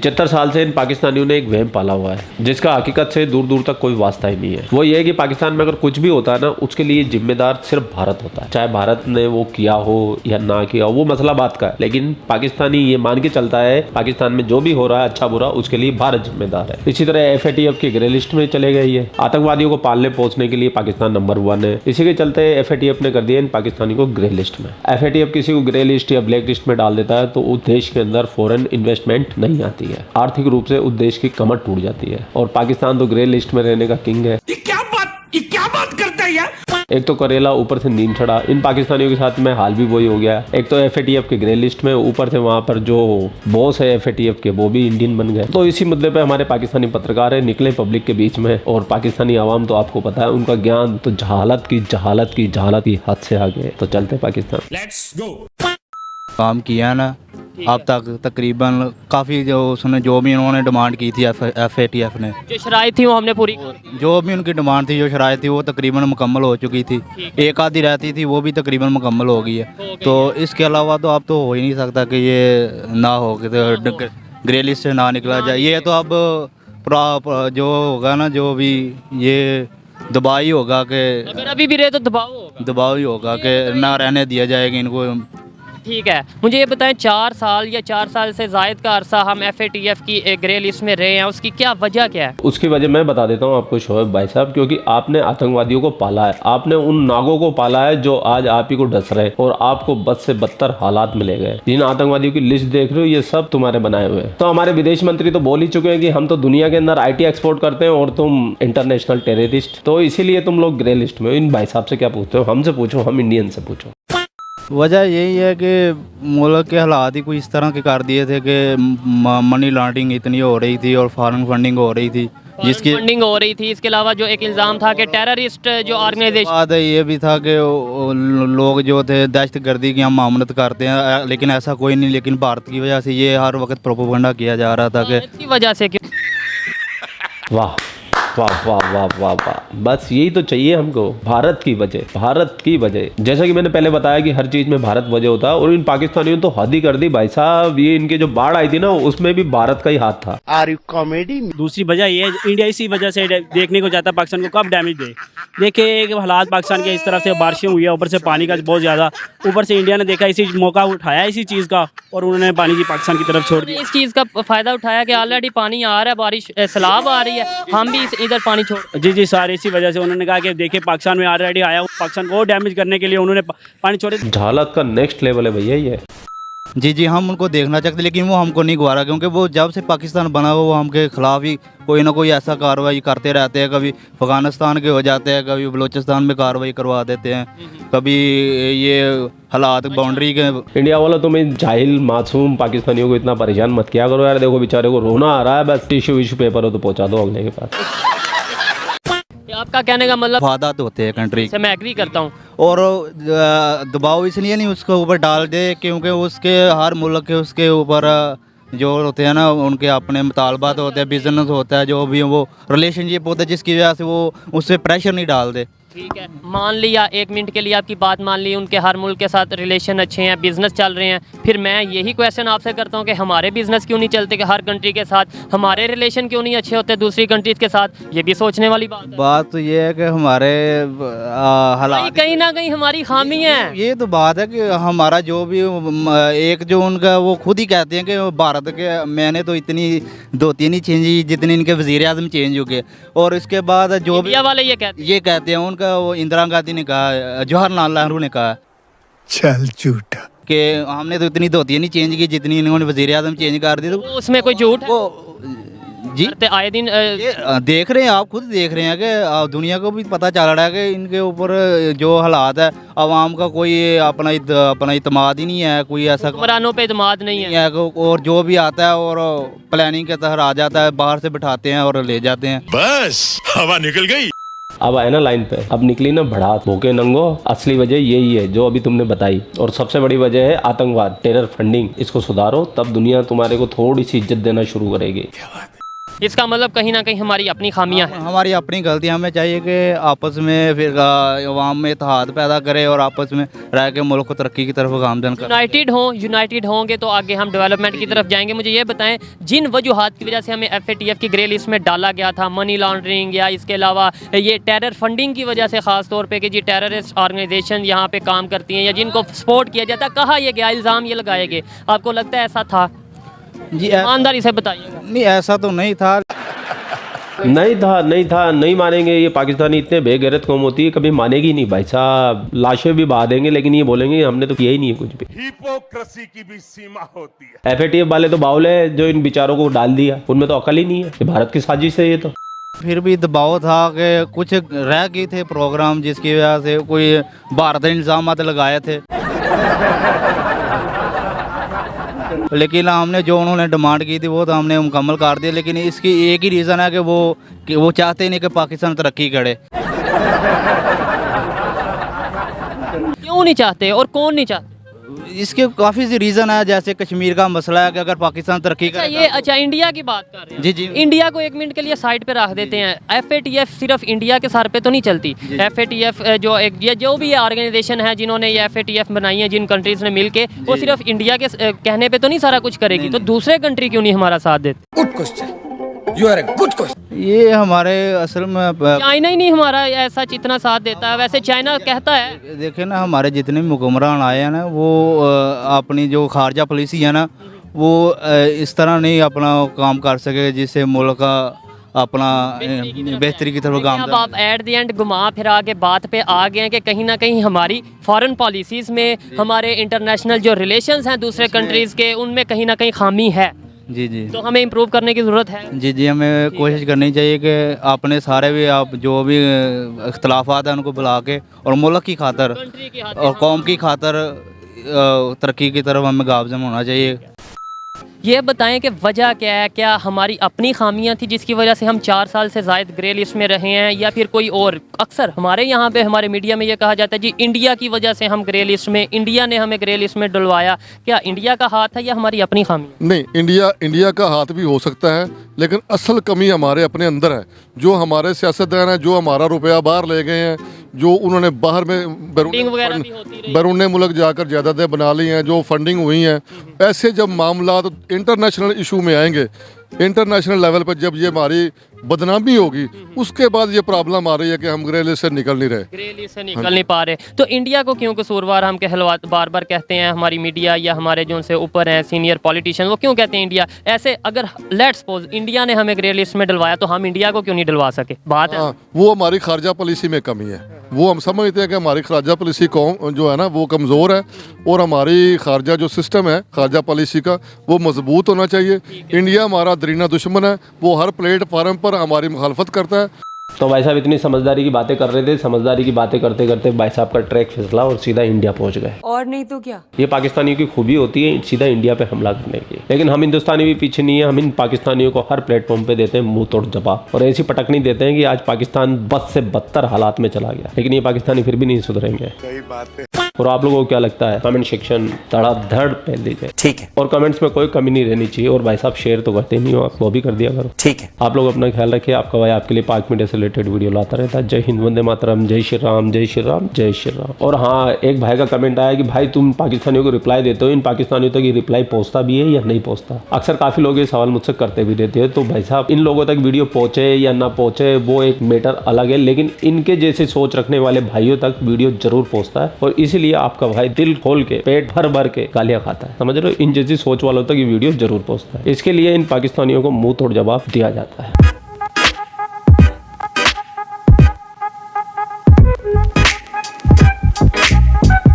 पिछहत्तर साल से इन पाकिस्तानियों ने एक वहम पाला हुआ है, जिसका हकीकत से दूर दूर तक कोई वास्ता ही नहीं है। वो ये है कि पाकिस्तान में अगर कुछ भी होता है ना, उसके लिए जिम्मेदार सिर्फ़ भारत होता है। चाहे भारत ने वो किया हो या ना किया हो, वो मसला बात का है। लेकिन पाकिस्तानी ये मान के चलता है, पाकिस्तान में जो भी हो रहा है अच्छा बुरा, उसके लिए भारत जिम्मेदार है। इसी तरह एफएटीएफ की ग्रे लिस्ट में चले गए ये आतंकवादियों को पालने पहुँचने के लिए पाकिस्तान नंबर वन है। इसी के चलते एफएटीएफ ने कर दिया इन पाकिस्तानी को ग्रे लिस्ट में। एफएटीएफ किसी को ग्रे लिस्ट या ब्लैक लिस्ट में डाल देता है तो उस देश के अंदर फॉरन इन्वेस्टमेंट नहीं आती। है। आर्थिक रूप से उस देश की कमर टूट जाती है। और पाकिस्तान तो ग्रे लिस्ट में रहने का किंग है। ये क्या बात ये क्या बात करता है यार? एक तो करेला ऊपर से नींद चढ़ा। इन पाकिस्तानियों के साथ में हाल भी वही हो गया। एक तो एफएटीएफ के ग्रे लिस्ट में ऊपर से वहाँ पर जो बॉस है एफएटीएफ के वो भी इंडियन बन गए। तो इसी मुद्दे पे हमारे पाकिस्तानी पत्रकार है निकले पब्लिक के बीच में। और पाकिस्तानी आवाम तो आपको पता है उनका ज्ञान तो जहालत की जहालत की जहालत की हद से आगे तो चलते पाकिस्तान। काम किया ना अब तक तकरीबन काफ़ी जो उसने जो भी उन्होंने डिमांड की थी एफ़ ए टी एफ़ ने। जो शराइ थी वो हमने पूरी जो भी उनकी डिमांड थी जो शराय थी वो तकरीबन मुकम्मल हो चुकी थी। एक आधी रहती थी वो भी तकरीबन मुकम्मल हो गई है। तो इसके अलावा तो अब तो हो ही नहीं सकता कि ये ना हो कि तो ग्रे लिस्ट से ना निकला जाए। ये तो अब जो होगा ना जो भी ये दबाव ही होगा कि अगर अभी भी रहे तो दबाव होगा। दबाव ही होगा कि ना रहने दिया जाएगा इनको। ठीक है। मुझे ये बताएँ, चार साल या चार साल से जायद का अरसा हम एफ़ की एक ग्रे लिस्ट में रहे हैं, उसकी क्या वजह क्या है? उसकी वजह मैं बता देता हूँ आपको, शोएब भाई साहब, क्योंकि आपने आतंकवादियों को पाला है। आपने उन नागों को पाला है जो आज आप ही को डस रहे और आपको बद से बदतर हालात मिले गए जिन आतंकवादियों की लिस्ट देख रहे हो, ये सब तुम्हारे बनाए हुए तो हमारे विदेश मंत्री तो बोल ही चुके हैं कि हम तो दुनिया के अंदर आईटी एक्सपोर्ट करते हैं और तुम इंटरनेशनल टेररिस्ट तो इसीलिए तुम लोग ग्रे लिस्ट में इन भाई साहब से क्या पूछते हो? हमसे पूछो, हम इंडियन से पूछो। वजह यही है कि मुल्क के हालात ही कुछ इस तरह के कर दिए थे कि मनी लॉन्ड्रिंग इतनी हो रही थी और फॉरेन फंडिंग हो रही थी जिसकी फंडिंग हो रही थी इसके अलावा जो एक इल्ज़ाम था कि टेररिस्ट जो ऑर्गेनाइजेशन बात ये भी था कि लोग जो थे दहशत गर्दी की हम मामलत करते हैं लेकिन ऐसा कोई नहीं लेकिन भारत की वजह से ये हर वक्त प्रोपोगंडा किया जा रहा था कि इसकी वजह से क्यों? वाह। वाह वाह वाह वाह वाह। बस यही तो चाहिए हमको भारत की वजह भारत की वजह। जैसा कि मैंने पहले बताया कि हर चीज़ में भारत वजह होता है और इन पाकिस्तानियों ने तो हद ही कर दी। भाई साहब ये इनके जो बाढ़ आई थी ना उसमें भी भारत का ही हाथ था। आर यू कॉमेडी दूसरी वजह ये इंडिया इसी वजह से देखने को जाता है पाकिस्तान को कब डैमेज दे। देखिए एक हालात पाकिस्तान के इस तरह से बारिशें हुई है ऊपर से पानी का बहुत ज़्यादा ऊपर से इंडिया ने देखा इसी मौका उठाया इसी चीज़ का और उन्होंने पानी की पाकिस्तान की तरफ़ छोड़ दिया। इस चीज़ का फ़ायदा उठाया कि ऑलरेडी पानी आ रहा है बारिश सैलाब आ रही है हम भी इस- इधर पानी छोड़ जी जी सर इसी वजह से उन्होंने कहा कि देखिए पाकिस्तान में ऑलरेडी आया पाकिस्तान को डैमेज करने के लिए उन्होंने पानी छोड़े। झालक का नेक्स्ट लेवल है भैया ये। जी जी हम उनको देखना चाहते लेकिन वो हमको नहीं गवारा क्योंकि वो जब से पाकिस्तान बना हुआ वो हमके खिलाफ ही कोई ना कोई ऐसा कार्रवाई करते रहते हैं। कभी अफ़गानिस्तान के हो जाते हैं कभी बलूचिस्तान में कार्रवाई करवा देते हैं। कभी ये हालात बाउंड्री के इंडिया वाला तुम इन जाहिल मासूम पाकिस्तानियों को इतना परेशान मत किया करो यार। देखो बेचारे को रोना आ रहा है बस टिश्यू विश्यू पेपर हो तो पहुँचा दो अगले के पास। आपका कहने का मतलब फादात होते हैं कंट्री से मैं एग्री करता हूँ। और दबाव इसलिए नहीं उसके ऊपर डाल दे क्योंकि उसके हर मुल्क के उसके ऊपर जो होते हैं ना उनके अपने मुतालबात होते हैं बिज़नेस होता है जो भी वो रिलेशनशिप होता है जिसकी वजह से वो उससे प्रेशर नहीं डाल दे। ठीक है। मान लिया एक मिनट के लिए आपकी बात मान ली उनके हर मुल्क के साथ रिलेशन अच्छे हैं बिज़नेस चल रहे हैं। फिर मैं यही क्वेश्चन आपसे करता हूँ कि हमारे बिज़नेस क्यों नहीं चलते कि हर कंट्री के साथ हमारे रिलेशन क्यों नहीं अच्छे होते दूसरी कंट्रीज़ के साथ? ये भी सोचने वाली बात है। बात तो ये है कि हमारे हालात कहीं ना कहीं हमारी खामी है। ये तो बात है कि हमारा जो भी एक जो उनका वो खुद ही कहते हैं कि भारत के मैंने तो इतनी दो तीन ही चेंज जितनी इनके वज़ीर आज़म चेंज हो गए और इसके बाद जो भी वाले ये कहते ये कहते हैं उनका वो इंदिरा गांधी ने कहा जवाहरलाल नेहरू ने कहा चल झूठा। कि हमने तो इतनी धोती नहीं चेंज की जितनी इन्होंने वज़ीर आज़म चेंज कर दी तो उसमें कोई झूठ वो जी? आए दिन ये अ, देख रहे हैं आप खुद देख रहे हैं कि दुनिया को भी पता चल रहा है कि इनके ऊपर जो हालात है आवाम का कोई अपना इत, अपना इतमाद ही नहीं है कोई ऐसा हुक्मरानों पे इतमाद नहीं नहीं है है और जो भी आता है और प्लानिंग के तहत आ जाता है बाहर से बिठाते हैं और ले जाते हैं। बस हवा निकल गई। अब आए ना लाइन पे। अब निकली ना भड़ात भूखे नंगो, असली वजह यही है, जो अभी तुमने बताई। और सबसे बड़ी वजह है आतंकवाद टेरर फंडिंग इसको सुधारो, तब दुनिया तुम्हारे को थोड़ी सी इज़्ज़त देना शुरू करेगी। इसका मतलब कहीं ना कहीं हमारी अपनी खामियाँ हैं। हमारी अपनी गलती हमें चाहिए कि आपस में फिर अवाम में इतिहाद पैदा करें और आपस में रह के मुल्क को तरक्की की तरफ़ गामजन करे। यूनाइटेड हों यूनाइटेड होंगे तो आगे हम डेवलपमेंट की तरफ़ जाएँगे। मुझे ये बताएँ जिन वजूहत की वजह से हमें एफएटीएफ की ग्रे लिस्ट में डाला गया था मनी लॉन्ड्रिंग या इसके अलावा ये टेरर फंडिंग की वजह से ख़ास तौर पे कि जी टेररिस्ट ऑर्गेनाइजेशन यहाँ पे काम करती हैं या जिनको सपोर्ट किया जाता कहा यह गया इल्ज़ाम ये लगाए गए? आपको लगता है ऐसा था? जी ईमानदारी से बताइएगा। नहीं ऐसा तो नहीं था। नहीं था नहीं था नहीं मानेंगे। ये पाकिस्तानी इतने बेगैरत कौम होती है कभी मानेगी नहीं भाई साहब। लाशें भी बहा देंगे लेकिन ये बोलेंगे हमने तो किया ही नहीं है कुछ भी। हिपोक्रेसी की भी सीमा होती है। एफ़ वाले तो बाउल है जो इन बेचारों को डाल दिया। उनमें तो अकल ही नहीं है। ये भारत की साजिश है ये तो। फिर भी दबाव था कि कुछ रह गए थे प्रोग्राम जिसकी वजह से कोई भारत ने इल्ज़ाम लगाए थे। लेकिन हमने जो उन्होंने डिमांड की थी, वो तो हमने मुकम्मल कर दिया, लेकिन इसकी एक ही रीज़न है कि वो कि वो चाहते नहीं कि पाकिस्तान तरक्की करे। क्यों नहीं चाहते और कौन नहीं चाहते? इसके काफ़ी सी रीज़न है जैसे कश्मीर का मसला है कि अगर पाकिस्तान तरक्की अच्छा करे ये अच्छा इंडिया की बात कर रहे हैं। जी जी। इंडिया को एक मिनट के लिए साइड पे रख देते हैं। एफएटीएफ सिर्फ़ इंडिया के सर पे तो नहीं चलती। एफएटीएफ जो। एक ये जो भी ऑर्गेनाइजेशन है जिन्होंने ये एफएटीएफ बनाई है जिन कंट्रीज़ ने मिल के वो सिर्फ़ इंडिया के कहने पर तो नहीं सारा कुछ करेगी। तो दूसरे कंट्री क्यों नहीं हमारा साथ देते? Good question you are a good question ये हमारे असल में चाइना ही नहीं हमारा ऐसा जितना साथ देता है। वैसे चाइना कहता है। देखे ना हमारे जितने भी हुक्मरान आए हैं ना वो अपनी जो खारजा पॉलिसी है ना वो इस तरह नहीं अपना काम कर सके जिससे मुल्क का अपना बेहतरी की तरफ़ काम आप एट दी एंड घुमा फिरा के बात पे आ गए हैं कि कहीं ना कहीं हमारी फॉरेन पॉलिसीज़ में हमारे इंटरनेशनल जो रिलेशंस हैं दूसरे कंट्रीज़ के उनमें कहीं ना कहीं खामी है। जी जी। तो हमें इम्प्रूव करने की ज़रूरत है? जी जी हमें कोशिश करनी चाहिए कि आपने सारे भी आप जो भी अख्तलाफात हैं उनको बुला के और मुल्क की खातर और कौम की खातर तरक्की की तरफ़ हमें गामजन होना चाहिए। ये बताएँ कि वजह क्या है? क्या हमारी अपनी खामियाँ थी जिसकी वजह से हम चार साल से जायद ग्रे लिस्ट में रहे हैं या फिर कोई और? अक्सर हमारे यहाँ पे, हमारे मीडिया में ये कहा जाता है, जी इंडिया की वजह से हम ग्रे लिस्ट में, इंडिया ने हमें ग्रे लिस्ट में डुलवाया। क्या इंडिया का हाथ है या हमारी अपनी खामी नहीं, इंडिया इंडिया का हाथ भी हो सकता है, लेकिन असल कमी हमारे अपने अंदर है। जो हमारे सियासतदान हैं जो हमारा रुपया बाहर ले गए हैं जो उन्होंने बाहर में बैरून। बैरून मुल्क जाकर जायदादें बना ली हैं जो फंडिंग हुई हैं ऐसे जब मामला इंटरनेशनल इशू में आएँगे इंटरनेशनल लेवल पर जब ये हमारी बदनामी होगी उसके बाद ये प्रॉब्लम आ रही है कि हम ग्रेले से निकल नहीं रहे। ग्रे लिस्ट से निकल हाँ। नहीं पा रहे। तो इंडिया को क्यों कसूरवार हम कहलवा बार बार कहते हैं? हमारी मीडिया या हमारे जो उनसे ऊपर हैं सीनियर पॉलिटिशियन वो क्यों कहते हैं इंडिया? ऐसे अगर लेट सपोज़ इंडिया ने हमें ग्रे लिस्ट में डलवाया तो हम इंडिया को क्यों नहीं डलवा सके? बात है। हाँ वो हमारी खारजा पॉलिसी में कमी है। वो हम समझते हैं कि हमारी खारजा पॉलिसी कौन जो है ना वो कमज़ोर है और हमारी खारजा जो सिस्टम है खारजा पॉलिसी का वो मज़बूत होना चाहिए। इंडिया हमारा दरीना दुश्मन है वो हर प्लेटफार्म पर हमारी मुखालफत करता है। तो भाई साहब इतनी समझदारी की बातें कर रहे थे समझदारी की बातें करते करते भाई साहब का ट्रैक फिसला और सीधा इंडिया पहुँच गए। और नहीं तो क्या? ये पाकिस्तानियों की खूबी होती है सीधा इंडिया पे हमला करने की। लेकिन हम हिंदुस्तानी भी पीछे नहीं है हम इन पाकिस्तानियों को हर प्लेटफॉर्म पे देते हैं मुँह तोड़ जवाब। और ऐसी पटकनी देते हैं की आज पाकिस्तान बद से बदतर हालात में चला गया। लेकिन ये पाकिस्तानी फिर भी नहीं सुधरेंगे। और आप लोगों को क्या लगता है? कमेंट सेक्शन धड़ाधड़ पहन दीजिए। ठीक है। और कमेंट्स में कोई कमी नहीं रहनी चाहिए और भाई साहब शेयर तो करते नहीं हो आप वो भी कर दिया करो। ठीक है। आप लोग अपना ख्याल रखिए आपका भाई आपके लिए पाक मीडिया से रिलेटेड वीडियो लाता रहता है। जय हिंद वंदे मातरम जय श्री राम जय श्री राम जय श्री राम। और हाँ एक भाई का कमेंट आया कि भाई तुम पाकिस्तानियों को रिप्लाई देते हो इन पाकिस्तानियों तक ये रिप्लाई पहुँचता भी है या नहीं पहुँचता? अक्सर काफ़ी लोग ये सवाल मुझसे करते भी रहते हैं तो भाई साहब इन लोगों तक वीडियो पहुँचे या ना पहुँचे वो एक मैटर अलग है लेकिन इनके जैसे सोच रखने वाले भाइयों तक वीडियो ज़रूर पहुँचता है। और इसीलिए आपका भाई दिल खोल के, पेट भर भर के गालियाँ खाता है। समझ रहे हो? इन जैसी सोच वालों तक ये वीडियो ज़रूर पहुँचता है। इसके लिए इन पाकिस्तानियों को मुँह तोड़ जवाब दिया जाता है।